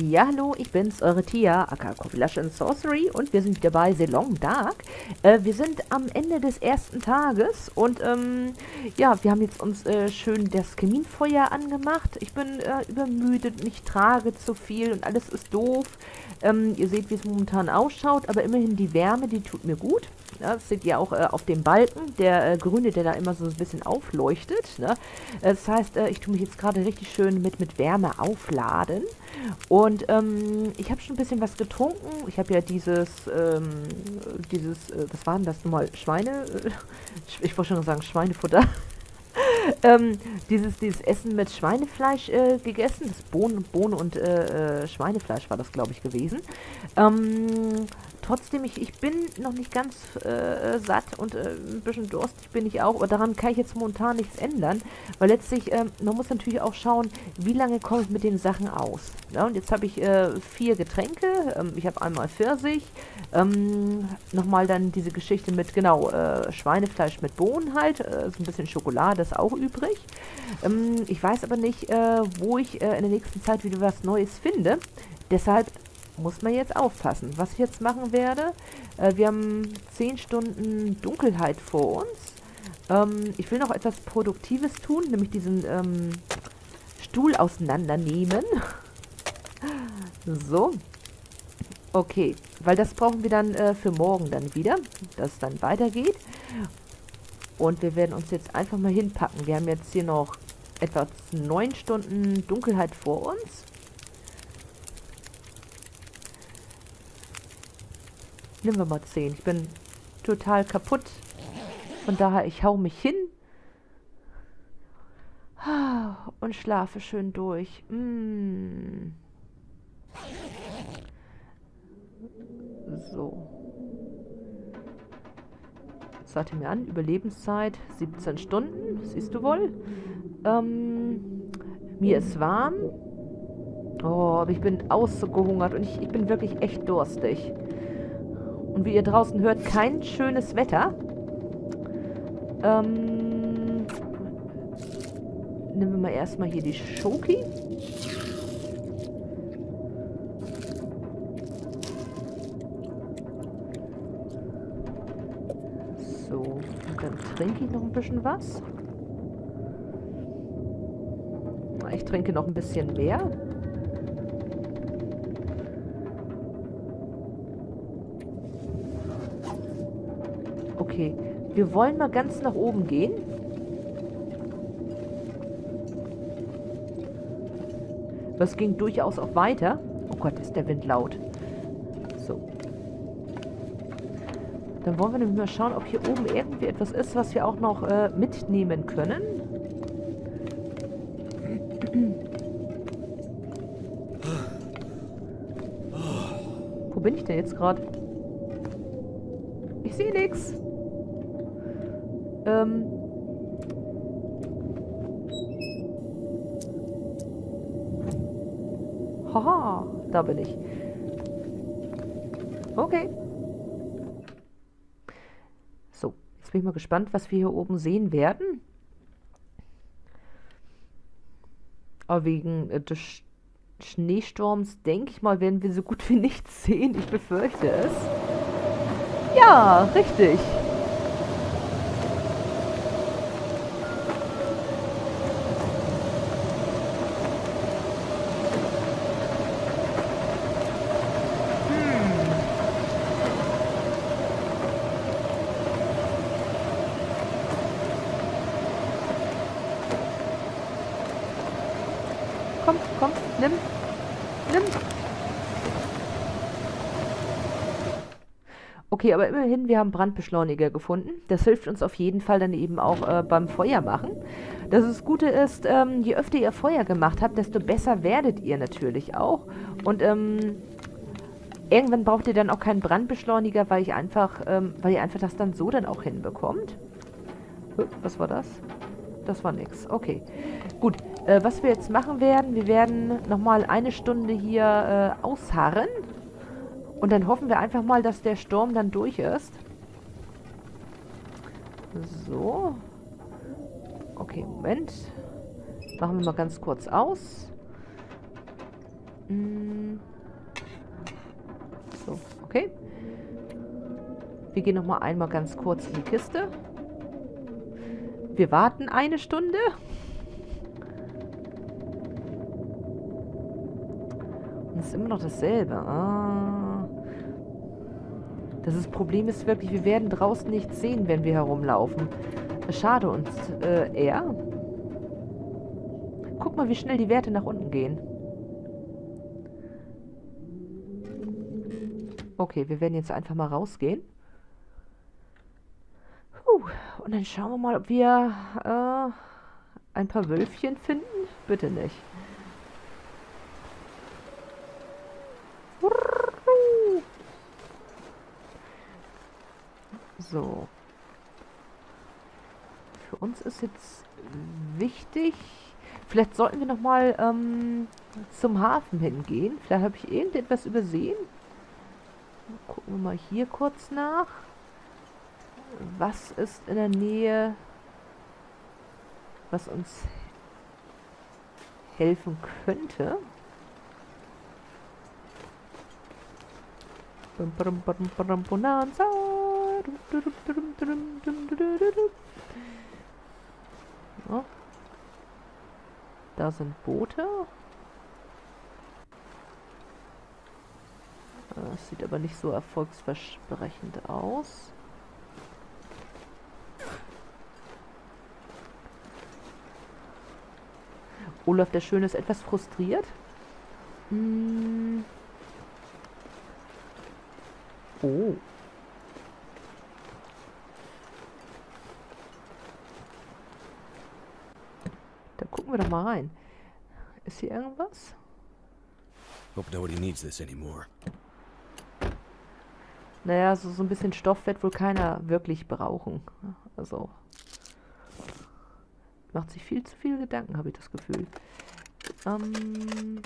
Ja, hallo, ich bin's, eure Tia, aka Coffee Sorcery und wir sind wieder bei Selong Dark. Äh, wir sind am Ende des ersten Tages und ähm, ja, wir haben jetzt uns äh, schön das Kaminfeuer angemacht. Ich bin äh, übermüdet und ich trage zu viel und alles ist doof. Ähm, ihr seht, wie es momentan ausschaut, aber immerhin die Wärme, die tut mir gut. Ja, das seht ihr auch äh, auf dem Balken, der äh, grüne, der da immer so ein bisschen aufleuchtet. Ne? Das heißt, äh, ich tue mich jetzt gerade richtig schön mit, mit Wärme aufladen. Und ähm, ich habe schon ein bisschen was getrunken. Ich habe ja dieses, ähm, dieses, äh, was war denn das nochmal? Schweine, äh, ich wollte schon sagen Schweinefutter. ähm, dieses, dieses Essen mit Schweinefleisch äh, gegessen. Das Bohnen, Bohnen und äh, äh, Schweinefleisch war das, glaube ich, gewesen. Ähm, trotzdem, ich, ich bin noch nicht ganz äh, satt und äh, ein bisschen durstig bin ich auch, aber daran kann ich jetzt momentan nichts ändern, weil letztlich, äh, man muss natürlich auch schauen, wie lange komme ich mit den Sachen aus. Ja, und jetzt habe ich äh, vier Getränke, ähm, ich habe einmal Pfirsich, ähm, nochmal dann diese Geschichte mit, genau, äh, Schweinefleisch mit Bohnen halt, äh, so ein bisschen Schokolade ist auch übrig. Ähm, ich weiß aber nicht, wo ich in der nächsten Zeit wieder was Neues finde. Deshalb muss man jetzt aufpassen. Was ich jetzt machen werde, äh, wir haben 10 Stunden Dunkelheit vor uns. Ähm, ich will noch etwas Produktives tun, nämlich diesen ähm, Stuhl auseinandernehmen. so. Okay, weil das brauchen wir dann äh, für morgen dann wieder, dass es dann weitergeht. Und wir werden uns jetzt einfach mal hinpacken. Wir haben jetzt hier noch etwa 9 Stunden Dunkelheit vor uns. Nehmen wir mal 10. Ich bin total kaputt. Von daher, ich hau mich hin. Und schlafe schön durch. Mm. So. Sagte mir an, Überlebenszeit 17 Stunden, siehst du wohl. Ähm, mir ist warm. Oh, aber ich bin ausgehungert und ich, ich bin wirklich echt durstig. Und wie ihr draußen hört, kein schönes Wetter. Ähm, nehmen wir mal erstmal hier die Schoki. So, und dann trinke ich noch ein bisschen was. Ich trinke noch ein bisschen mehr. Okay, wir wollen mal ganz nach oben gehen. Das ging durchaus auch weiter. Oh Gott, ist der Wind laut. So. Dann wollen wir nämlich mal schauen, ob hier oben irgendwie etwas ist, was wir auch noch äh, mitnehmen können. Wo bin ich denn jetzt gerade? Ich sehe nichts. Ähm Haha, da bin ich. Okay. So, jetzt bin ich mal gespannt, was wir hier oben sehen werden. Aber wegen äh, des Sch Schneesturms, denke ich mal, werden wir so gut wie nichts sehen. Ich befürchte es. Ja, richtig. Okay, aber immerhin, wir haben Brandbeschleuniger gefunden. Das hilft uns auf jeden Fall dann eben auch äh, beim Feuer machen. Das Gute ist, ähm, je öfter ihr Feuer gemacht habt, desto besser werdet ihr natürlich auch. Und ähm, irgendwann braucht ihr dann auch keinen Brandbeschleuniger, weil ich einfach, ähm, weil ihr einfach das dann so dann auch hinbekommt. Was war das? Das war nix. Okay. Gut. Äh, was wir jetzt machen werden, wir werden nochmal eine Stunde hier äh, ausharren. Und dann hoffen wir einfach mal, dass der Sturm dann durch ist. So. Okay, Moment. Machen wir mal ganz kurz aus. Hm. Okay. Wir gehen nochmal einmal ganz kurz in die Kiste. Wir warten eine Stunde. Und es ist immer noch dasselbe. Ah. Das ist, Problem ist wirklich, wir werden draußen nichts sehen, wenn wir herumlaufen. Schade und äh, er. Guck mal, wie schnell die Werte nach unten gehen. Okay, wir werden jetzt einfach mal rausgehen. Und dann schauen wir mal, ob wir äh, ein paar Wölfchen finden. Bitte nicht. So. Für uns ist jetzt wichtig... Vielleicht sollten wir nochmal ähm, zum Hafen hingehen. Vielleicht habe ich irgendetwas übersehen. Gucken wir mal hier kurz nach. Was ist in der Nähe, was uns helfen könnte? Da sind Boote. Das sieht aber nicht so erfolgsversprechend aus. Olaf der Schöne ist etwas frustriert. Hm. Oh. Da gucken wir doch mal rein. Ist hier irgendwas? Hope nobody needs this anymore. Naja, so, so ein bisschen Stoff wird wohl keiner wirklich brauchen. Also. Macht sich viel zu viel Gedanken, habe ich das Gefühl. Ähm,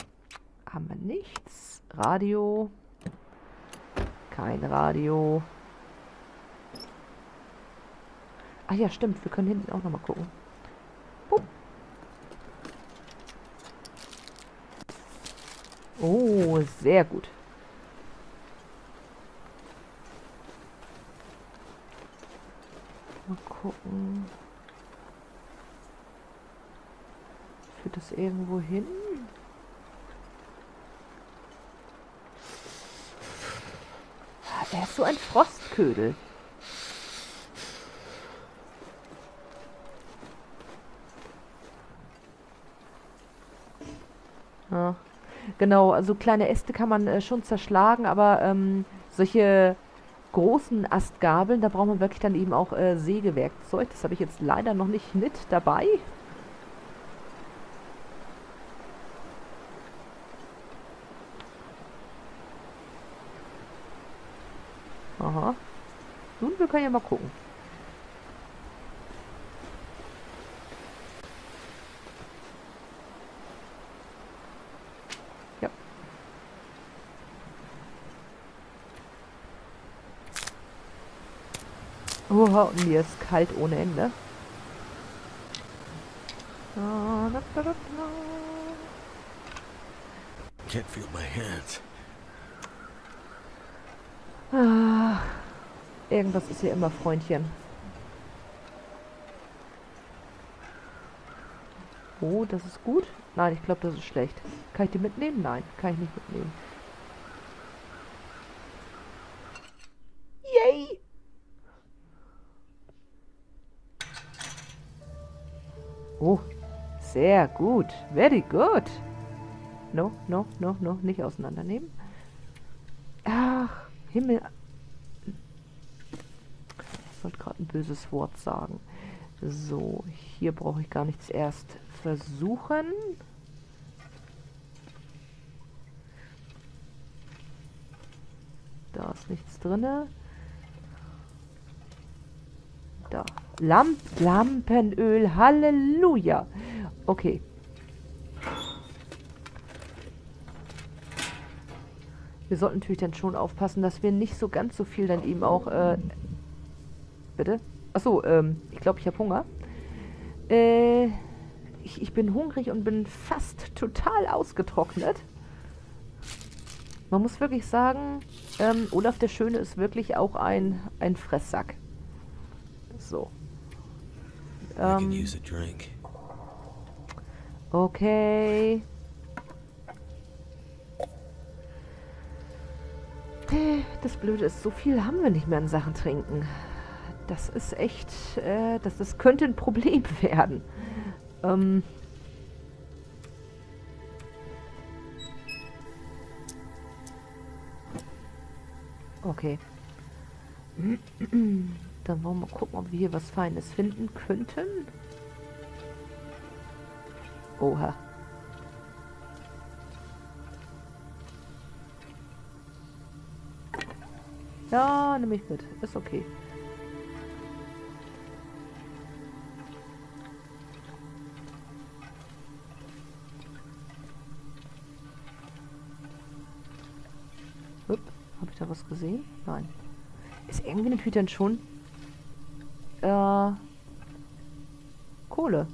haben wir nichts. Radio. Kein Radio. Ach ja, stimmt. Wir können hinten auch nochmal gucken. Bup. Oh, sehr gut. Mal gucken. Führt das irgendwo hin? Er ist so ein Frostködel. Ja. Genau, also kleine Äste kann man äh, schon zerschlagen, aber ähm, solche großen Astgabeln, da braucht man wirklich dann eben auch äh, Sägewerkzeug. Das habe ich jetzt leider noch nicht mit dabei. Nun, wir können ja mal gucken. Ja. Oha, und mir ist kalt ohne Ende. Can't feel my hands. Ah, irgendwas ist hier immer, Freundchen. Oh, das ist gut. Nein, ich glaube, das ist schlecht. Kann ich die mitnehmen? Nein, kann ich nicht mitnehmen. Yay! Oh, sehr gut. Very good. No, no, no, no. Nicht auseinandernehmen. Ach. Himmel. Ich wollte gerade ein böses Wort sagen. So, hier brauche ich gar nichts erst versuchen. Da ist nichts drin. Da. Lamp Lampenöl. Halleluja. Okay. wir sollten natürlich dann schon aufpassen, dass wir nicht so ganz so viel dann eben auch, äh, bitte? Achso, ähm, ich glaube, ich habe Hunger. Äh, ich, ich bin hungrig und bin fast total ausgetrocknet. Man muss wirklich sagen, ähm, Olaf der Schöne ist wirklich auch ein, ein Fresssack. So. Ähm, okay. Das Blöde ist, so viel haben wir nicht mehr an Sachen trinken. Das ist echt, äh, das, das könnte ein Problem werden. Ähm, Okay. Dann wollen wir mal gucken, ob wir hier was Feines finden könnten. Oha. Ja, nehme ich mit. Ist okay. Da was gesehen? Nein. Ist irgendwie eine Tüte schon? Äh. Kohle.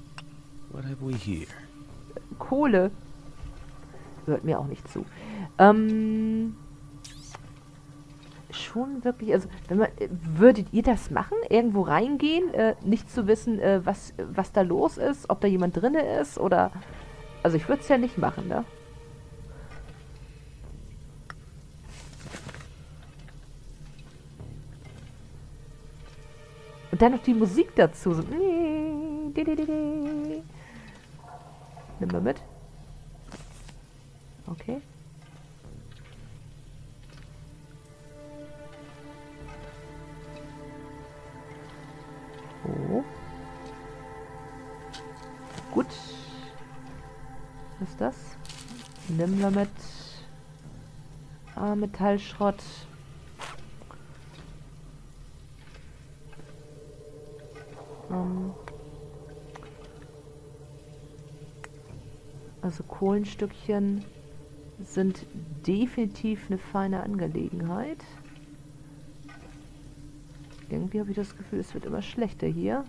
What have we here? Kohle. Hört mir auch nicht zu. Ähm. Schon wirklich, also, wenn man, würdet ihr das machen? Irgendwo reingehen? Äh, nicht zu wissen, äh, was, was da los ist? Ob da jemand drin ist? Oder. Also, ich würde es ja nicht machen, ne? Und dann noch die Musik dazu. So. Nimm mal mit. Okay. Oh. Gut. Was ist das? Nimm mal mit. Ah, Metallschrott. Ähm also Kohlenstückchen sind definitiv eine feine Angelegenheit. Irgendwie habe ich das Gefühl, es wird immer schlechter hier.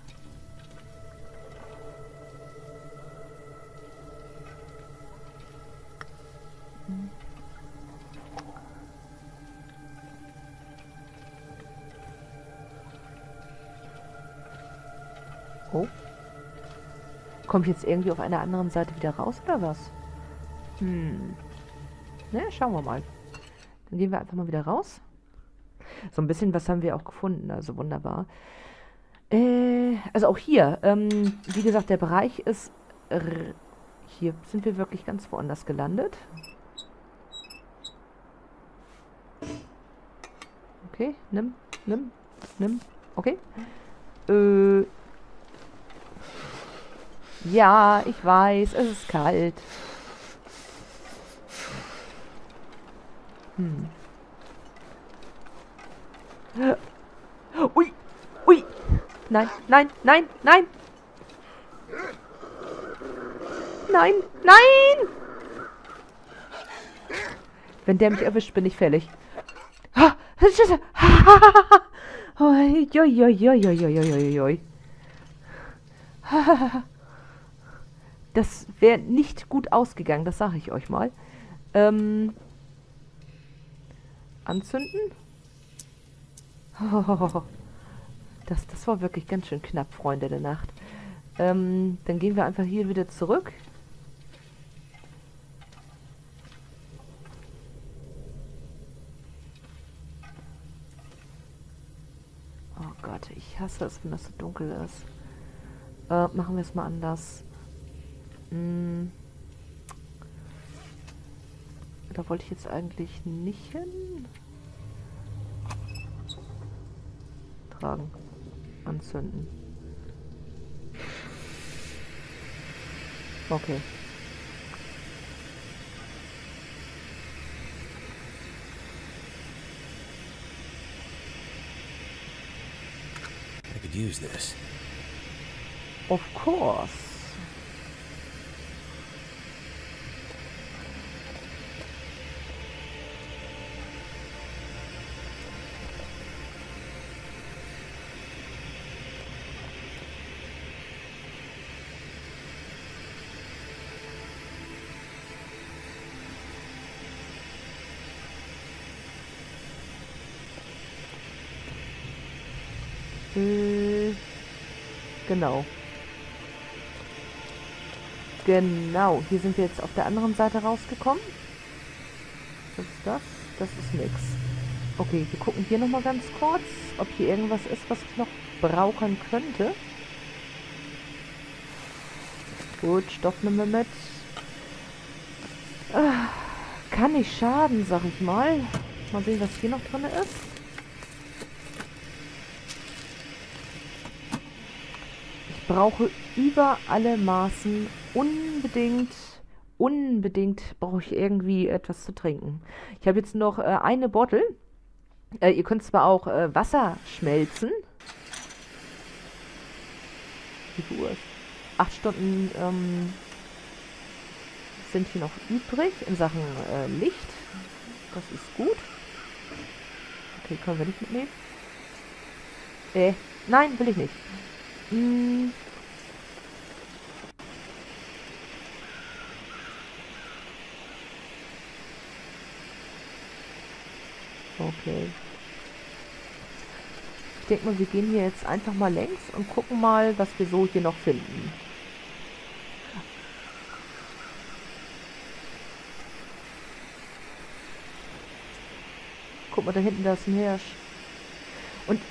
Kommt jetzt irgendwie auf einer anderen Seite wieder raus, oder was? Hm. Na, ne, schauen wir mal. Dann gehen wir einfach mal wieder raus. So ein bisschen was haben wir auch gefunden, also wunderbar. Äh, also auch hier, ähm, wie gesagt, der Bereich ist... Hier sind wir wirklich ganz woanders gelandet. Okay, nimm, nimm, nimm. Okay. Äh, ja, ich weiß, es ist kalt. Hm. Ui, ui. Nein, nein, nein, nein. Nein, nein! Wenn der mich erwischt, bin ich fällig. Oi, oi, oi, oi, oi, oi, oi. Das wäre nicht gut ausgegangen, das sage ich euch mal. Ähm, anzünden? Oh, das, das war wirklich ganz schön knapp, Freunde der Nacht. Ähm, dann gehen wir einfach hier wieder zurück. Oh Gott, ich hasse es, wenn das so dunkel ist. Äh, machen wir es mal anders. Hm. Da wollte ich jetzt eigentlich nicht hin. Tragen. Anzünden. Okay. I could use this. Of course. Genau. Genau, hier sind wir jetzt auf der anderen Seite rausgekommen. Was ist das? Das ist nix. Okay, wir gucken hier nochmal ganz kurz, ob hier irgendwas ist, was ich noch brauchen könnte. Gut, Stoff nehmen wir mit. Ah, kann nicht schaden, sag ich mal. Mal sehen, was hier noch drin ist. Brauche über alle Maßen unbedingt, unbedingt brauche ich irgendwie etwas zu trinken. Ich habe jetzt noch äh, eine Bottle. Äh, ihr könnt zwar auch äh, Wasser schmelzen. Wie viel Uhr ist? acht Stunden ähm, sind hier noch übrig in Sachen äh, Licht. Das ist gut. Okay, können wir nicht mitnehmen. Äh, nein, will ich nicht. Hm. Okay denke mal, wir gehen hier jetzt einfach mal längs und gucken mal, was wir so hier noch finden. Guck mal, da hinten, da ist ein Hirsch. Und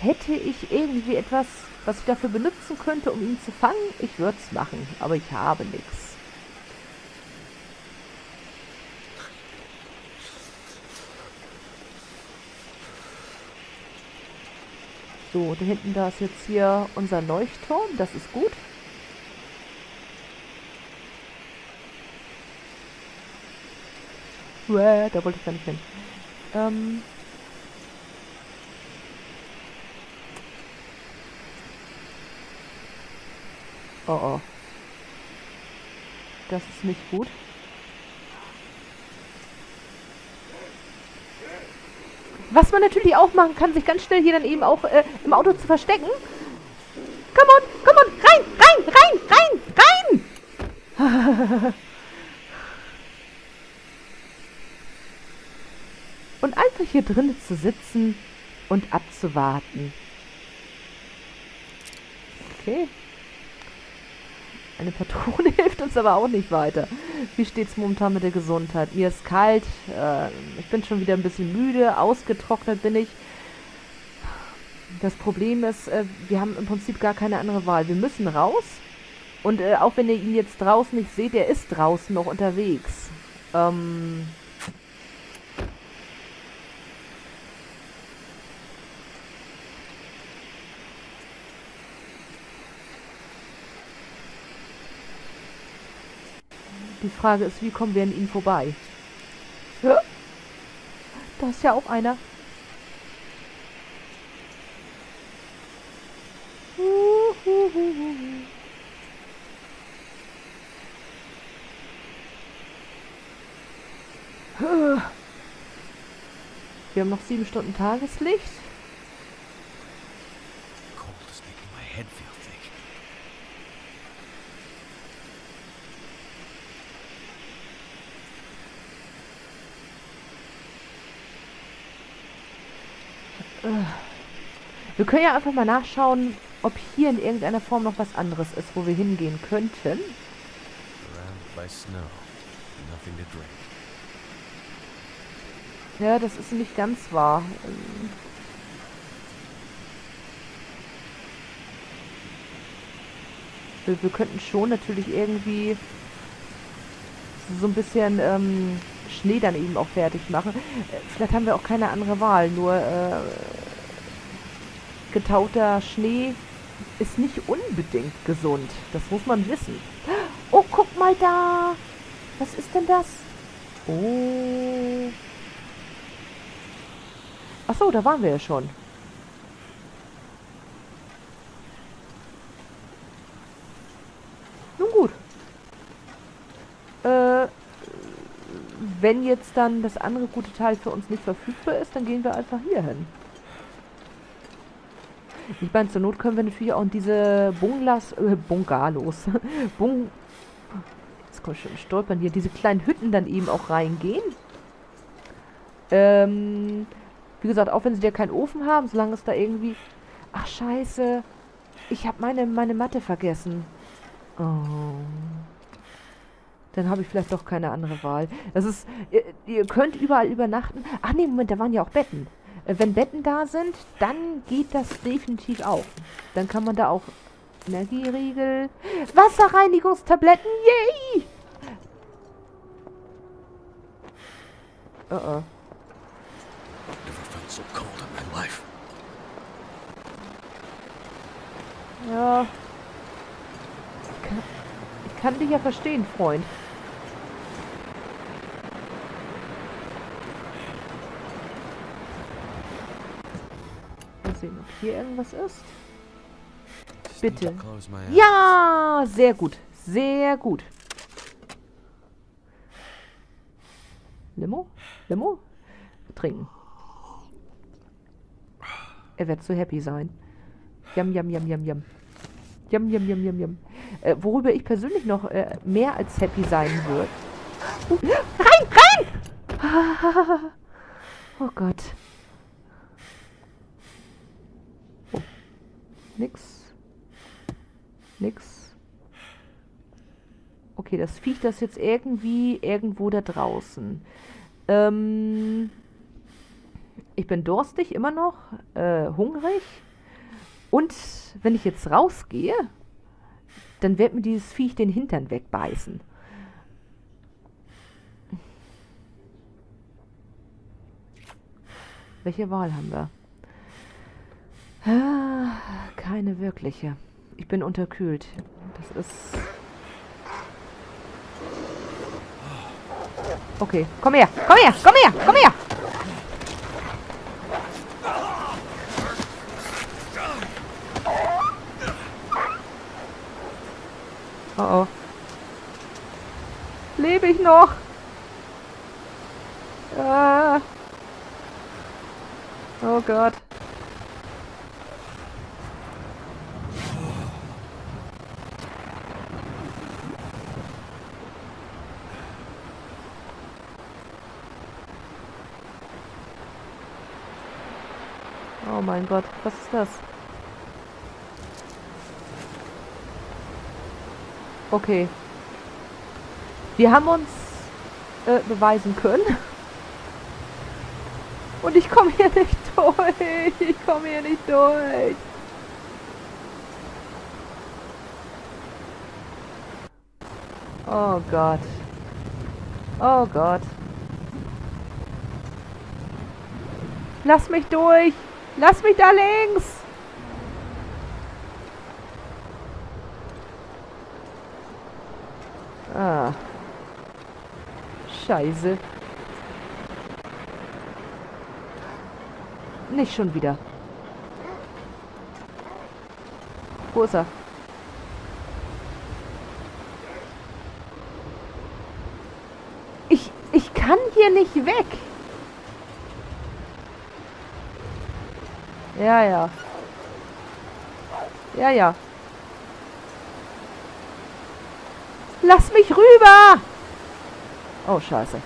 hätte ich irgendwie etwas, was ich dafür benutzen könnte, um ihn zu fangen, ich würde es machen. Aber ich habe nichts. So, da hinten, da ist jetzt hier unser Leuchtturm. Das ist gut. Uäh, da wollte ich gar nicht hin. Ähm... Oh oh. Das ist nicht gut. Was man natürlich auch machen kann, sich ganz schnell hier dann eben auch äh, im Auto zu verstecken. Come on, come on, rein, rein, rein, rein, rein! und einfach hier drinnen zu sitzen und abzuwarten. Okay. Eine Patrone hilft uns aber auch nicht weiter. Wie steht es momentan mit der Gesundheit? Mir ist kalt, äh, ich bin schon wieder ein bisschen müde, ausgetrocknet bin ich. Das Problem ist, äh, wir haben im Prinzip gar keine andere Wahl. Wir müssen raus. Und äh, auch wenn ihr ihn jetzt draußen nicht seht, er ist draußen noch unterwegs. Ähm, Die Frage ist, wie kommen wir an ihn vorbei? Ja. Da ist ja auch einer. Wir haben noch sieben Stunden Tageslicht. Wir können ja einfach mal nachschauen, ob hier in irgendeiner Form noch was anderes ist, wo wir hingehen könnten. Ja, das ist nicht ganz wahr. Wir, wir könnten schon natürlich irgendwie so ein bisschen ähm, Schnee dann eben auch fertig machen. Äh, vielleicht haben wir auch keine andere Wahl, nur äh, getauter Schnee ist nicht unbedingt gesund. Das muss man wissen. Oh, guck mal da. Was ist denn das? Oh. Achso, da waren wir ja schon. Nun gut. Äh, wenn jetzt dann das andere gute Teil für uns nicht verfügbar ist, dann gehen wir einfach hier hin. Ich meine, zur Not können wir natürlich auch in diese Bunglas, äh, Bungalows, Bung, jetzt komme ich schon stolpern hier, diese kleinen Hütten dann eben auch reingehen. Ähm, wie gesagt, auch wenn sie ja keinen Ofen haben, solange es da irgendwie Ach, scheiße. Ich habe meine, meine Matte vergessen. Oh. Dann habe ich vielleicht doch keine andere Wahl. Das ist, ihr, ihr, könnt überall übernachten. Ach nee, Moment, da waren ja auch Betten. Äh, wenn Betten da sind, dann geht das definitiv auch. Dann kann man da auch Energieriegel, Wasserreinigungstabletten, yay! Uh oh. Ja. Ich kann, ich kann dich ja verstehen, Freund. Sehen, ob hier irgendwas ist. Bitte. Ja, sehr gut. Sehr gut. Limo? Limo? Trinken. Er wird so happy sein. Yum, yum, yum, yum, yum. Yum, yum, yum, yum, yum. Äh, worüber ich persönlich noch äh, mehr als happy sein würde. Uh, rein, rein! oh Gott. Nix. Nix. Okay, das Viech das jetzt irgendwie irgendwo da draußen. Ähm, ich bin durstig immer noch, äh, hungrig. Und wenn ich jetzt rausgehe, dann wird mir dieses Viech den Hintern wegbeißen. Welche Wahl haben wir? Ah, keine wirkliche. Ich bin unterkühlt. Das ist... Okay, komm her, komm her, komm her, komm her! Oh oh. Lebe ich noch? Ah. Oh Gott. Mein Gott, was ist das? Okay. Wir haben uns äh, beweisen können. Und ich komme hier nicht durch. Ich komme hier nicht durch. Oh Gott. Oh Gott. Lass mich durch. Lass mich da links. Ah. Scheiße. Nicht schon wieder. Wo ist er? Ich, ich kann hier nicht weg. Ja, ja. Ja, ja. Lass mich rüber! Oh, scheiße.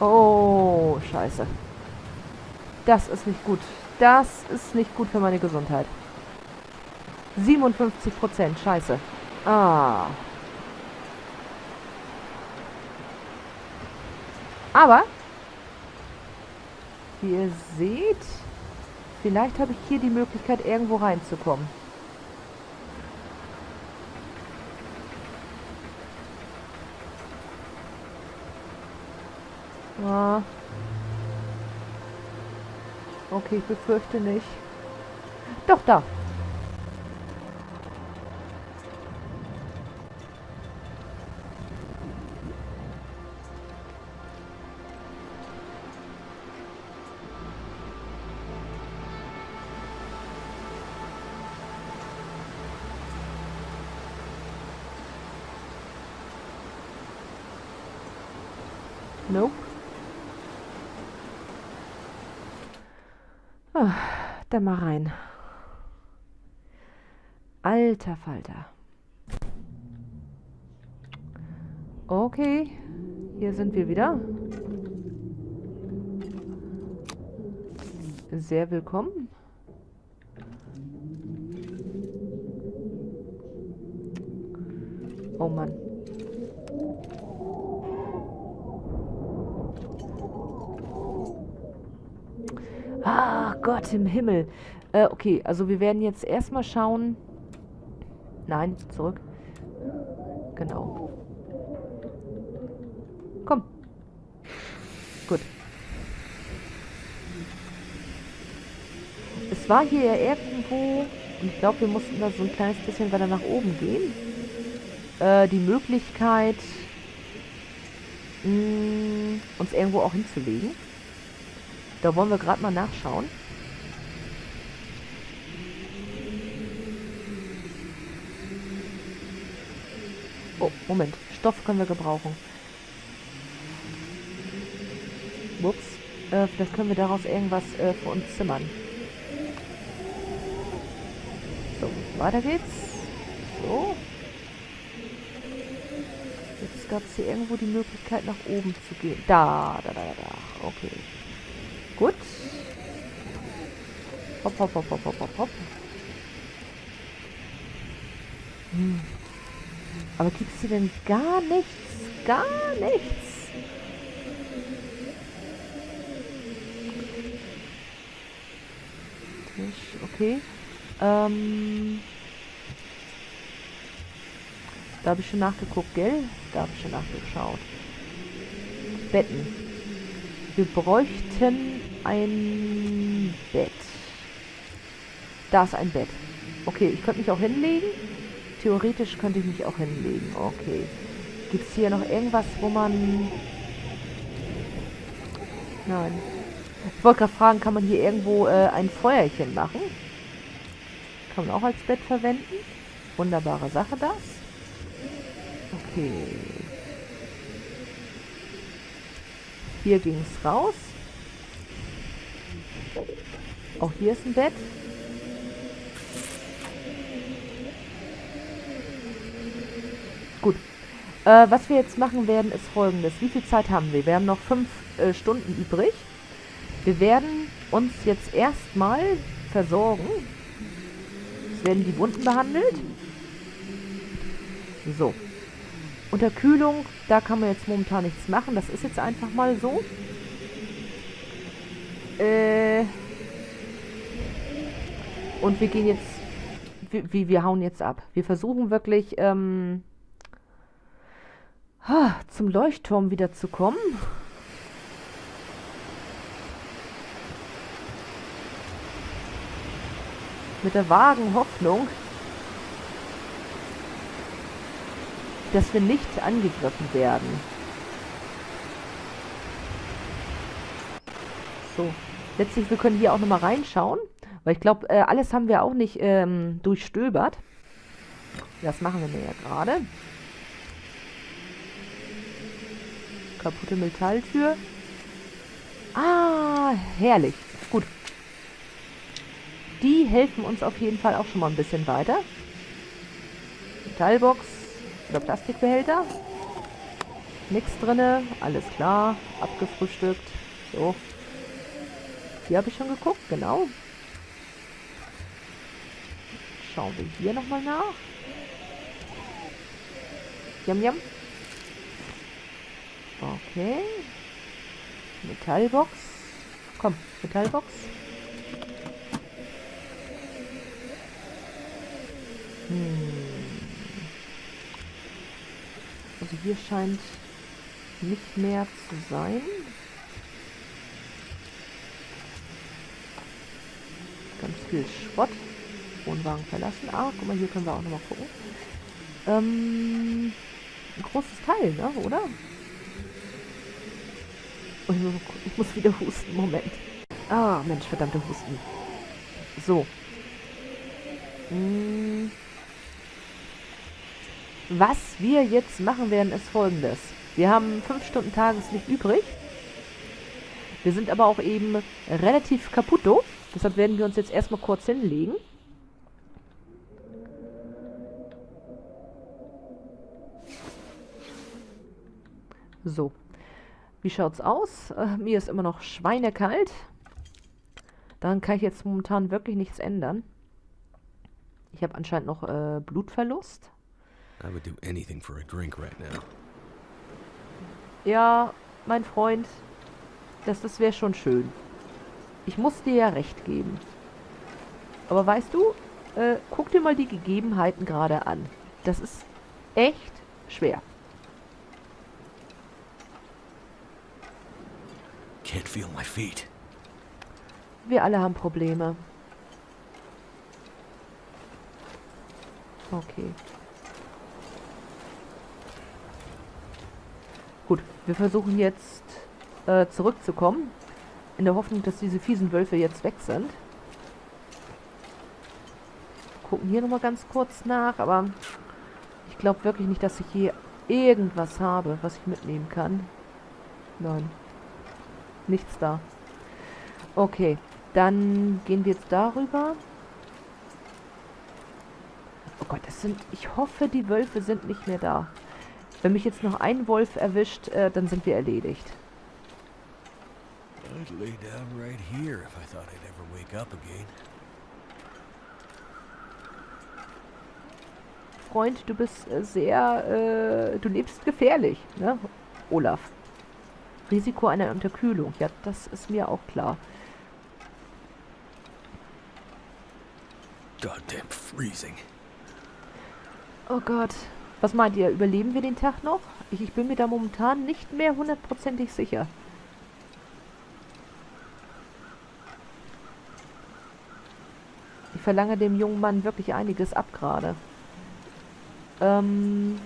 Oh, scheiße. Das ist nicht gut. Das ist nicht gut für meine Gesundheit. 57 Prozent. Scheiße. Ah. Aber, wie ihr seht, Vielleicht habe ich hier die Möglichkeit, irgendwo reinzukommen. Ah. Okay, ich befürchte nicht. Doch, da. Dann mal rein. Alter Falter. Okay, hier sind wir wieder. sehr willkommen. Oh Mann. Ah, Gott im Himmel. Äh, okay, also wir werden jetzt erstmal schauen. Nein, zurück. Genau. Komm. Gut. Es war hier ja irgendwo, und ich glaube, wir mussten da so ein kleines bisschen weiter nach oben gehen, äh, die Möglichkeit, mh, mm, uns irgendwo auch hinzulegen. Da wollen wir gerade mal nachschauen. Moment. Stoff können wir gebrauchen. Ups. Äh, vielleicht können wir daraus irgendwas äh, für uns zimmern. So, weiter geht's. So. Jetzt gab es hier irgendwo die Möglichkeit, nach oben zu gehen. Da, da, da, da. Okay. Gut. Hopp, hopp, hopp, hopp, hopp, hopp, hopp. Hm. Aber es hier denn gar nichts? Gar nichts. Tisch, okay. Ähm. Da habe ich schon nachgeguckt, gell? Da habe ich schon nachgeschaut. Betten. Wir bräuchten ein Bett. Da ist ein Bett. Okay, ich könnte mich auch hinlegen. Theoretisch könnte ich mich auch hinlegen. Okay. Gibt es hier noch irgendwas, wo man... Nein. Ich wollte gerade fragen, kann man hier irgendwo äh, ein Feuerchen machen? Kann man auch als Bett verwenden. Wunderbare Sache das. Okay. Hier ging es raus. Auch hier ist ein Bett. Gut. Äh, was wir jetzt machen werden, ist folgendes. Wie viel Zeit haben wir? Wir haben noch fünf äh, Stunden übrig. Wir werden uns jetzt erstmal versorgen. Es werden die Wunden behandelt. So. Unterkühlung, da kann man jetzt momentan nichts machen. Das ist jetzt einfach mal so. Äh und wir gehen jetzt, wir, wir hauen jetzt ab. Wir versuchen wirklich ähm, zum Leuchtturm wieder zu kommen. Mit der vagen Hoffnung, dass wir nicht angegriffen werden. So, letztlich, wir können hier auch nochmal reinschauen. Weil ich glaube, äh, alles haben wir auch nicht ähm, durchstöbert. Das machen wir ja gerade. Kaputte Metalltür. Ah, herrlich. Gut. Die helfen uns auf jeden Fall auch schon mal ein bisschen weiter. Metallbox oder Plastikbehälter. Nichts drinne, alles klar, abgefrühstückt. So. Hier habe ich schon geguckt, genau. Schauen wir hier nochmal nach. Jam, jam. Okay. Metallbox. Komm, Metallbox. Hm. Also hier scheint nicht mehr zu sein. Ganz viel Schrott. Wohnwagen verlassen. Ah, guck mal, hier können wir auch nochmal gucken. Ähm, ein großes Teil, ne, oder? Oh, ich muss wieder husten, Moment. Ah, Mensch, verdammte Husten. So. Hm. Was wir jetzt machen werden, ist folgendes. Wir haben 5 Stunden Tageslicht übrig. Wir sind aber auch eben relativ kaputto. Deshalb werden wir uns jetzt erstmal kurz hinlegen. So. Wie schaut's aus? Äh, mir ist immer noch schweinekalt. Daran kann ich jetzt momentan wirklich nichts ändern. Ich habe anscheinend noch äh, Blutverlust. I would do anything for a drink right now. Ja, mein Freund, das, das wäre schon schön. Ich muss dir ja recht geben. Aber weißt du, äh, guck dir mal die Gegebenheiten gerade an. Das ist echt schwer. Can't feel my feet. Wir alle haben Probleme. Okay. Gut, wir versuchen jetzt äh, zurückzukommen. In der Hoffnung, dass diese fiesen Wölfe jetzt weg sind. Gucken hier nochmal ganz kurz nach, aber ich glaube wirklich nicht, dass ich hier irgendwas habe, was ich mitnehmen kann. Nein. Nichts da. Okay, dann gehen wir jetzt darüber. Oh Gott, das sind... Ich hoffe, die Wölfe sind nicht mehr da. Wenn mich jetzt noch ein Wolf erwischt, äh, dann sind wir erledigt. Freund, du bist äh, sehr... Äh, du lebst gefährlich, ne? Olaf. Risiko einer Unterkühlung. Ja, das ist mir auch klar. Goddamn freezing. Oh Gott. Was meint ihr? Überleben wir den Tag noch? Ich, ich bin mir da momentan nicht mehr hundertprozentig sicher. Ich verlange dem jungen Mann wirklich einiges ab gerade. Ähm...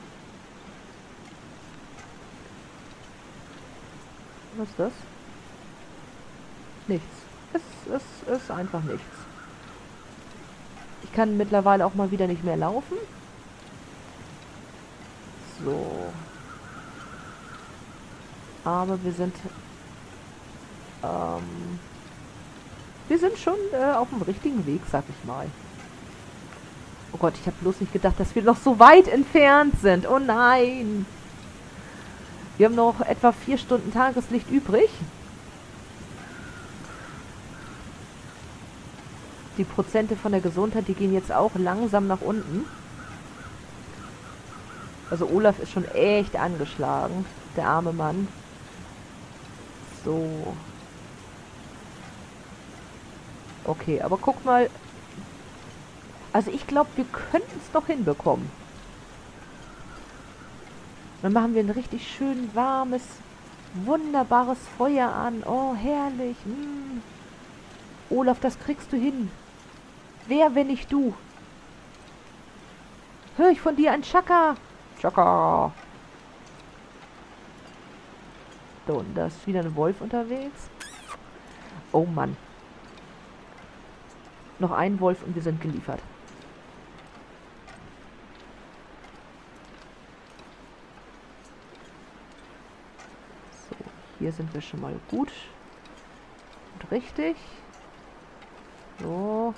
Was ist das? Nichts. Es, es ist einfach nichts. Ich kann mittlerweile auch mal wieder nicht mehr laufen. So. Aber wir sind... Ähm, wir sind schon äh, auf dem richtigen Weg, sag ich mal. Oh Gott, ich habe bloß nicht gedacht, dass wir noch so weit entfernt sind. Oh nein. Wir haben noch etwa vier Stunden Tageslicht übrig. Die Prozente von der Gesundheit, die gehen jetzt auch langsam nach unten. Also Olaf ist schon echt angeschlagen. Der arme Mann. So. Okay, aber guck mal. Also ich glaube, wir könnten es doch hinbekommen. Dann machen wir ein richtig schön warmes, wunderbares Feuer an. Oh, herrlich. Mm. Olaf, das kriegst du hin. Wer, wenn nicht du? Hör ich von dir ein Chaka? Chaka. So, und da ist wieder ein Wolf unterwegs. Oh Mann. Noch ein Wolf und wir sind geliefert. So, hier sind wir schon mal gut. Und richtig. So.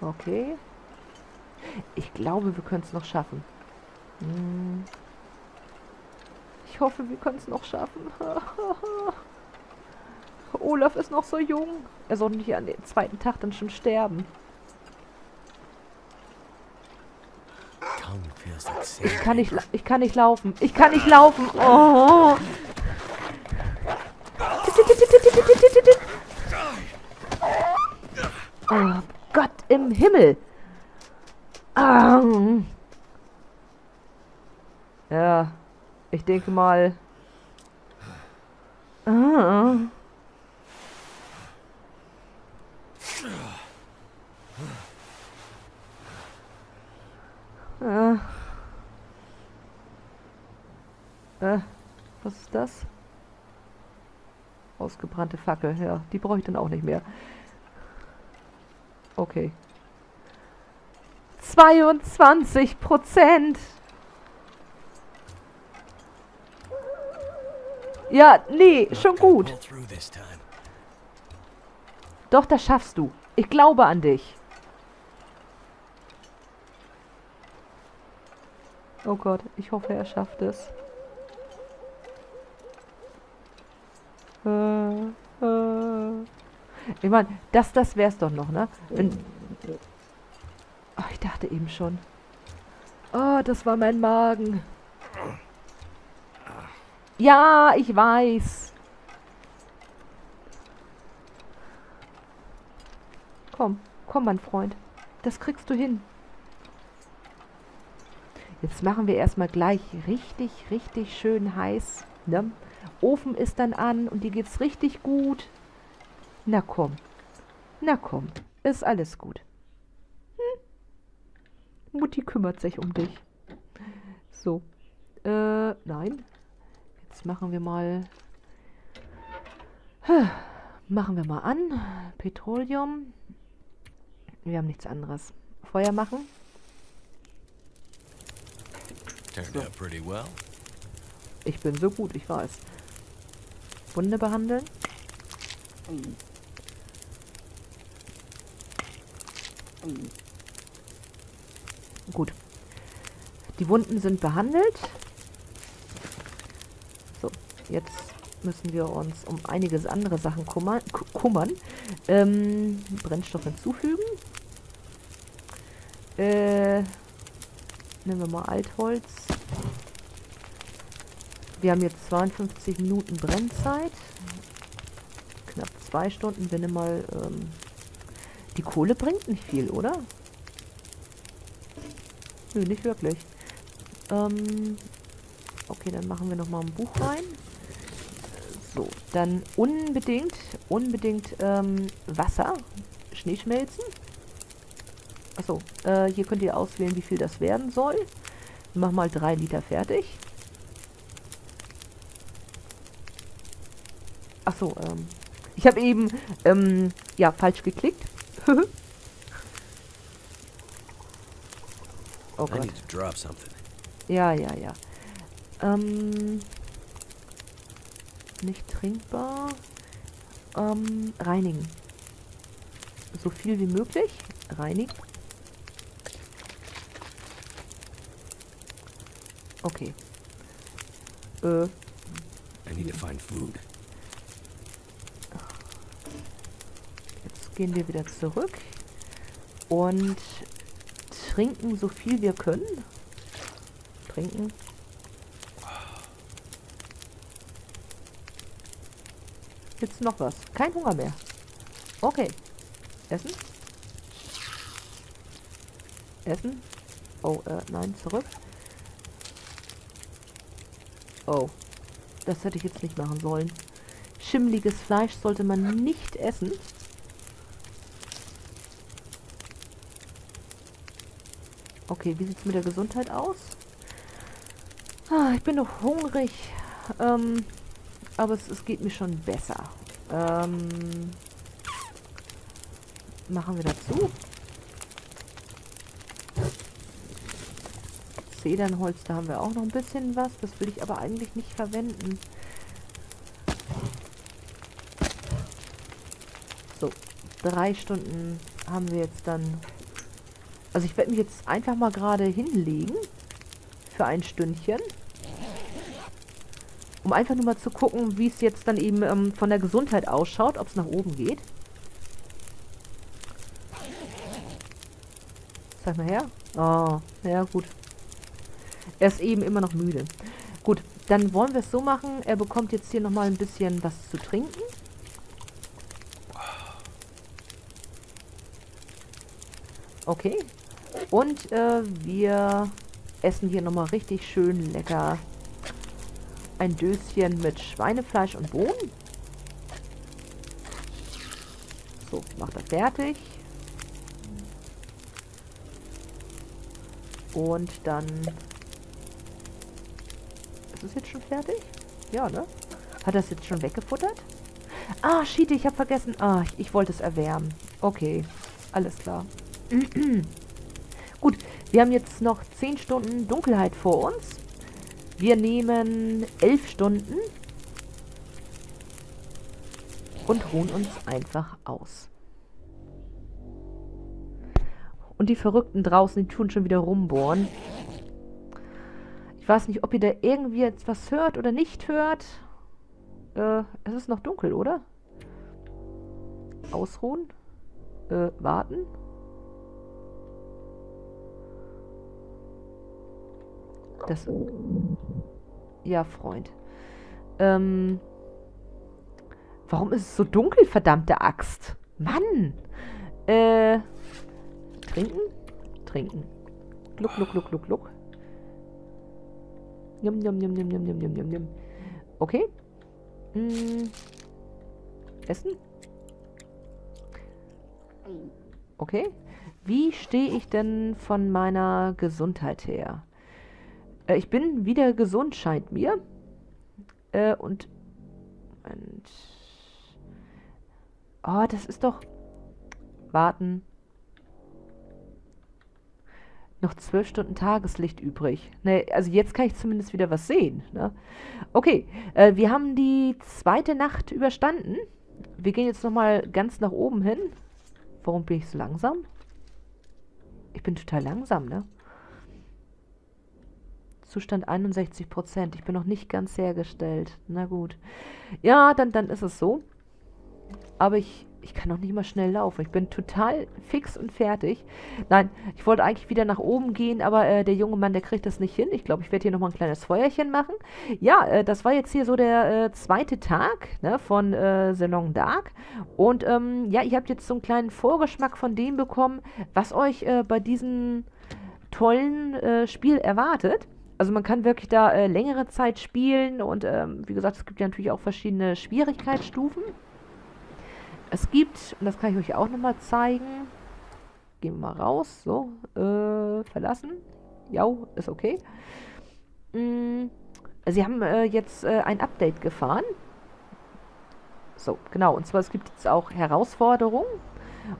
Okay. Ich glaube, wir können es noch schaffen. Hm. Ich hoffe, wir können es noch schaffen. Olaf ist noch so jung. Er soll nicht an den zweiten Tag dann schon sterben. Ich kann nicht, ich kann nicht laufen. Ich kann nicht laufen. Oh. Oh Gott im Himmel. Ähm. Ja, ich denke mal. Ah. Ah. Äh, was ist das? Ausgebrannte Fackel, ja. Die brauche ich dann auch nicht mehr. Okay. 22 Prozent. Ja, nee, schon gut. Doch, das schaffst du. Ich glaube an dich. Oh Gott, ich hoffe, er schafft es. Äh, äh. Ich meine, das, das wär's doch noch, ne? Wenn... Oh, ich dachte eben schon. Oh, das war mein Magen. Ja, ich weiß. Komm, komm, mein Freund. Das kriegst du hin. Jetzt machen wir erstmal gleich richtig, richtig schön heiß. Ne? Ofen ist dann an und dir geht's richtig gut. Na komm. Na komm. Ist alles gut. Hm? Mutti kümmert sich um dich. So. Äh, nein. Jetzt machen wir mal... Machen wir mal an. Petroleum. Wir haben nichts anderes. Feuer machen. Well. Ich bin so gut, ich weiß. Wunde behandeln. Gut. Die Wunden sind behandelt. So, jetzt müssen wir uns um einiges andere Sachen kummern. kummern. Ähm, Brennstoff hinzufügen. Äh, nehmen wir mal Altholz. Wir haben jetzt 52 Minuten Brennzeit. Knapp zwei Stunden. Nehmen mal... Ähm, die Kohle bringt nicht viel, oder? Nö, nicht wirklich. Ähm, okay, dann machen wir nochmal ein Buch rein. So, dann unbedingt, unbedingt ähm, Wasser, Schneeschmelzen. Achso, äh, hier könnt ihr auswählen, wie viel das werden soll. Mach mal drei Liter fertig. Achso, ähm, ich habe eben, ähm, ja, falsch geklickt. oh Gott. Ja, ja, ja. Ähm, nicht trinkbar. Ähm, reinigen. So viel wie möglich. Reinigen. Okay. Äh. I need to find food. Jetzt gehen wir wieder zurück und trinken so viel wir können. Trinken. Jetzt noch was. Kein Hunger mehr. Okay. Essen. Essen. Oh, äh, nein, zurück. Oh. Das hätte ich jetzt nicht machen sollen. Schimmliges Fleisch sollte man nicht essen. Okay, wie sieht es mit der Gesundheit aus? Ah, ich bin noch hungrig. Ähm, aber es, es geht mir schon besser. Ähm, machen wir dazu. Zedernholz, da haben wir auch noch ein bisschen was. Das will ich aber eigentlich nicht verwenden. So, drei Stunden haben wir jetzt dann... Also ich werde mich jetzt einfach mal gerade hinlegen. Für ein Stündchen. Um einfach nur mal zu gucken, wie es jetzt dann eben ähm, von der Gesundheit ausschaut, ob es nach oben geht. Zeig mal her. Oh, ja gut. Er ist eben immer noch müde. Gut, dann wollen wir es so machen. Er bekommt jetzt hier nochmal ein bisschen was zu trinken. Okay. Und äh, wir essen hier nochmal richtig schön lecker ein Döschen mit Schweinefleisch und Bohnen. So, macht er fertig. Und dann ist es jetzt schon fertig? Ja, ne? Hat es jetzt schon weggefuttert? Ah, shit, ich habe vergessen. Ah, ich, ich wollte es erwärmen. Okay, alles klar. Gut, wir haben jetzt noch 10 Stunden Dunkelheit vor uns. Wir nehmen 11 Stunden und ruhen uns einfach aus. Und die Verrückten draußen, die tun schon wieder rumbohren. Ich weiß nicht, ob ihr da irgendwie jetzt was hört oder nicht hört. Äh, es ist noch dunkel, oder? Ausruhen. Äh, warten. Das. Ja, Freund. Ähm. Warum ist es so dunkel, verdammte Axt? Mann! Äh. Trinken? Trinken. Gluck, gluck, gluck, gluck, gluck. Yum, yum, yum, yum, yum, yum, yum, yum, Okay. Hm. Essen? Okay. Wie stehe ich denn von meiner Gesundheit her? Äh, ich bin wieder gesund, scheint mir. Äh, und... Moment. Oh, das ist doch... Warten. Noch zwölf Stunden Tageslicht übrig. Ne, also jetzt kann ich zumindest wieder was sehen. Ne? Okay, äh, wir haben die zweite Nacht überstanden. Wir gehen jetzt nochmal ganz nach oben hin. Warum bin ich so langsam? Ich bin total langsam, ne? Zustand 61%. Ich bin noch nicht ganz hergestellt. Na gut. Ja, dann, dann ist es so. Aber ich ich kann noch nicht mal schnell laufen. Ich bin total fix und fertig. Nein, ich wollte eigentlich wieder nach oben gehen, aber äh, der junge Mann, der kriegt das nicht hin. Ich glaube, ich werde hier nochmal ein kleines Feuerchen machen. Ja, äh, das war jetzt hier so der äh, zweite Tag ne, von äh, Salon Dark. Und ähm, ja, ihr habt jetzt so einen kleinen Vorgeschmack von dem bekommen, was euch äh, bei diesem tollen äh, Spiel erwartet. Also man kann wirklich da äh, längere Zeit spielen und ähm, wie gesagt, es gibt ja natürlich auch verschiedene Schwierigkeitsstufen. Es gibt, und das kann ich euch auch nochmal zeigen, gehen wir mal raus, so, äh, verlassen. Ja, ist okay. Mm, sie haben äh, jetzt äh, ein Update gefahren. So, genau, und zwar es gibt jetzt auch Herausforderungen.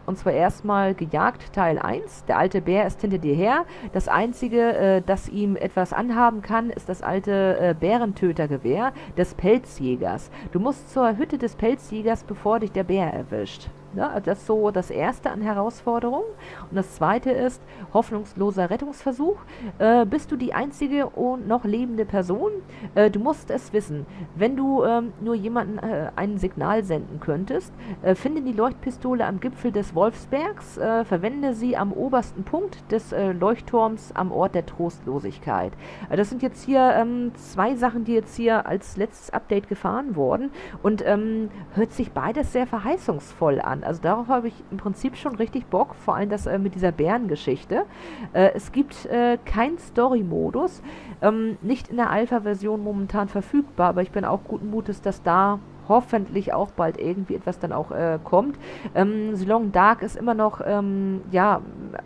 Und zwar erstmal gejagt, Teil 1. Der alte Bär ist hinter dir her. Das einzige, äh, das ihm etwas anhaben kann, ist das alte äh, Bärentötergewehr des Pelzjägers. Du musst zur Hütte des Pelzjägers, bevor dich der Bär erwischt. Ne? Das ist so das erste an Herausforderungen. Und das zweite ist hoffnungsloser Rettungsversuch. Äh, bist du die einzige und noch lebende Person? Äh, du musst es wissen. Wenn du ähm, nur jemanden äh, ein Signal senden könntest, äh, finde die Leuchtpistole am Gipfel des Wolfsbergs, äh, verwende sie am obersten Punkt des äh, Leuchtturms am Ort der Trostlosigkeit. das sind jetzt hier ähm, zwei Sachen, die jetzt hier als letztes Update gefahren wurden und ähm, hört sich beides sehr verheißungsvoll an. Also darauf habe ich im Prinzip schon richtig Bock, vor allem das äh, mit dieser Bärengeschichte. Äh, es gibt äh, keinen Story-Modus, ähm, nicht in der Alpha-Version momentan verfügbar, aber ich bin auch guten Mutes, dass da hoffentlich auch bald irgendwie etwas dann auch äh, kommt. Ähm, Silong Dark ist immer noch ähm, ja,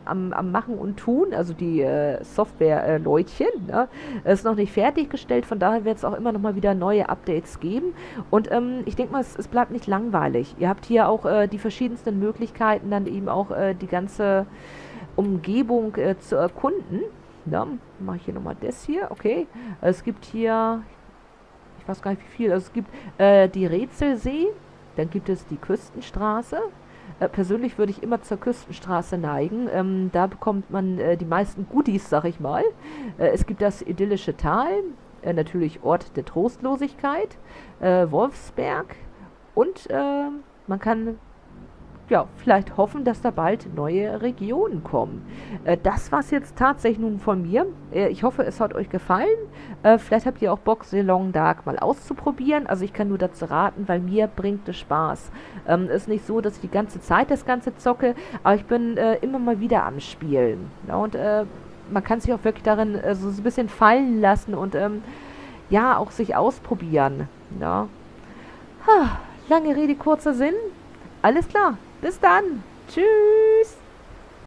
am, am, Machen und Tun, also die äh, Software-Leutchen, äh, ne? ist noch nicht fertiggestellt, von daher wird es auch immer noch mal wieder neue Updates geben und ähm, ich denke mal, es, es, bleibt nicht langweilig. Ihr habt hier auch äh, die verschiedensten Möglichkeiten, dann eben auch äh, die ganze Umgebung äh, zu erkunden. Ja, mache ich hier nochmal das hier, okay. Es gibt hier, weiß gar nicht wie viel. Also es gibt äh, die Rätselsee, dann gibt es die Küstenstraße. Äh, persönlich würde ich immer zur Küstenstraße neigen. Ähm, da bekommt man äh, die meisten Goodies, sag ich mal. Äh, es gibt das idyllische Tal, äh, natürlich Ort der Trostlosigkeit, äh, Wolfsberg und man kann ja, vielleicht hoffen, dass da bald neue Regionen kommen. Äh, das es jetzt tatsächlich nun von mir. Äh, ich hoffe, es hat euch gefallen. Äh, vielleicht habt ihr auch Bock, Long Dark mal auszuprobieren. Also ich kann nur dazu raten, weil mir bringt es Spaß. Ähm, ist nicht so, dass ich die ganze Zeit das Ganze zocke, aber ich bin äh, immer mal wieder am Spielen. Ja, und äh, man kann sich auch wirklich darin äh, so ein bisschen fallen lassen und ähm, ja, auch sich ausprobieren. Ja. Ha, lange Rede, kurzer Sinn. Alles klar. Bis dann. Tschüss.